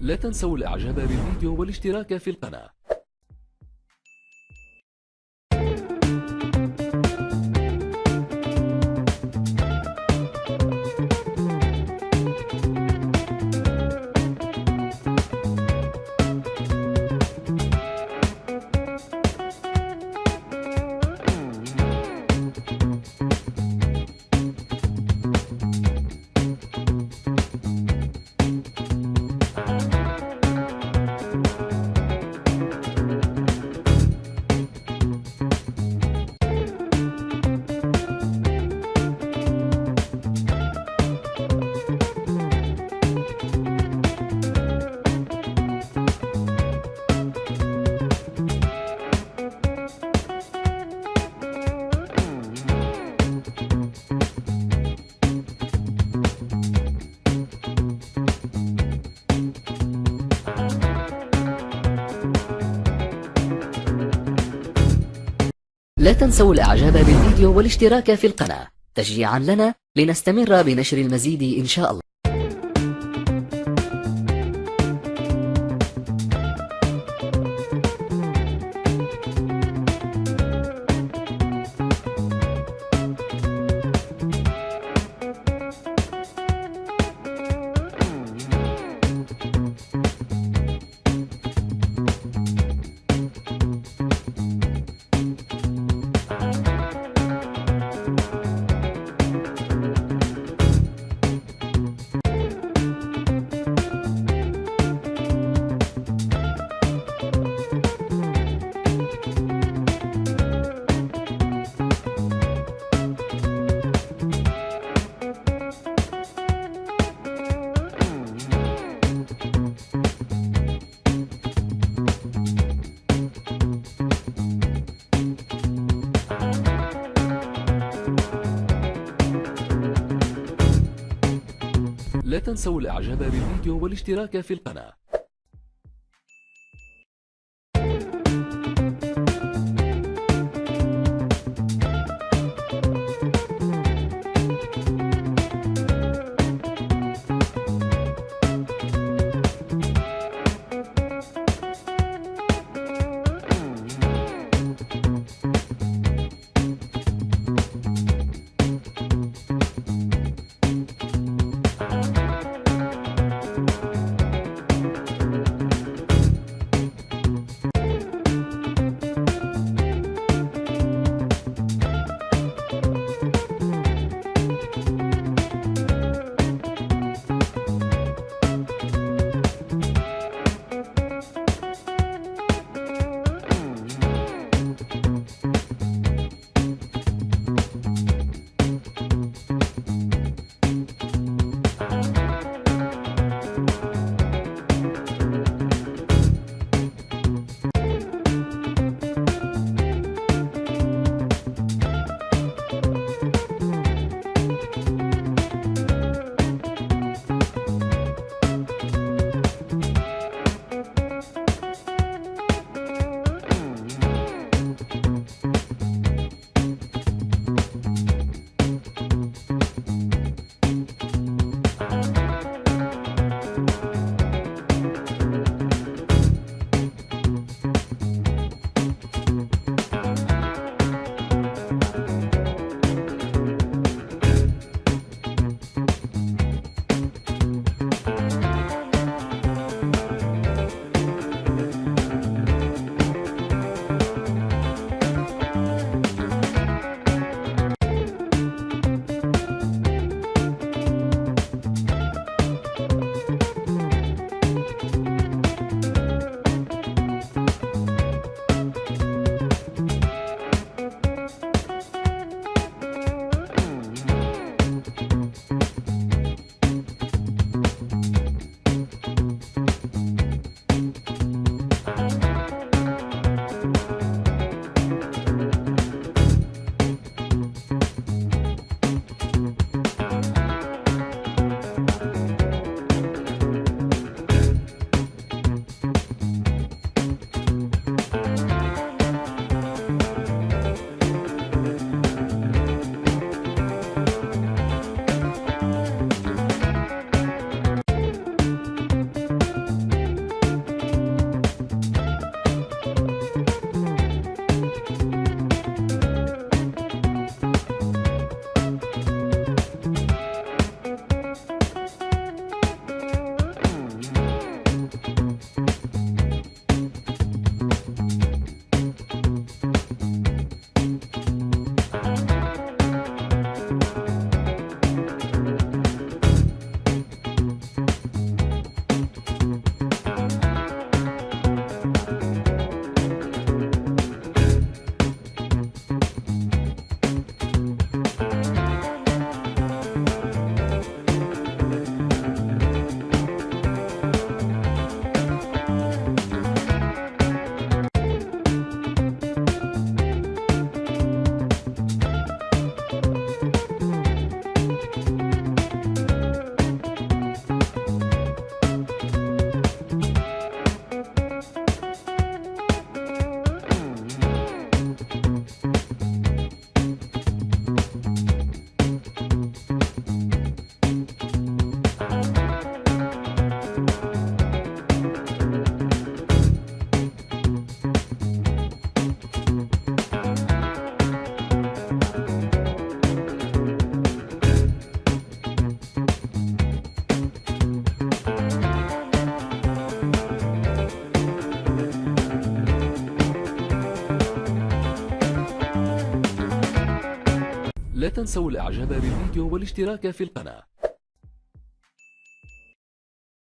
لا تنسوا الإعجاب بالفيديو والاشتراك في القناة. لا تنسوا الإعجاب بالفيديو والاشتراك في القناة تشجيعا لنا لنستمر بنشر المزيد إن شاء الله. لا تنسوا الإعجاب بالفيديو والاشتراك في القناة. لا تنسوا الإعجاب بالفيديو والاشتراك في القناة.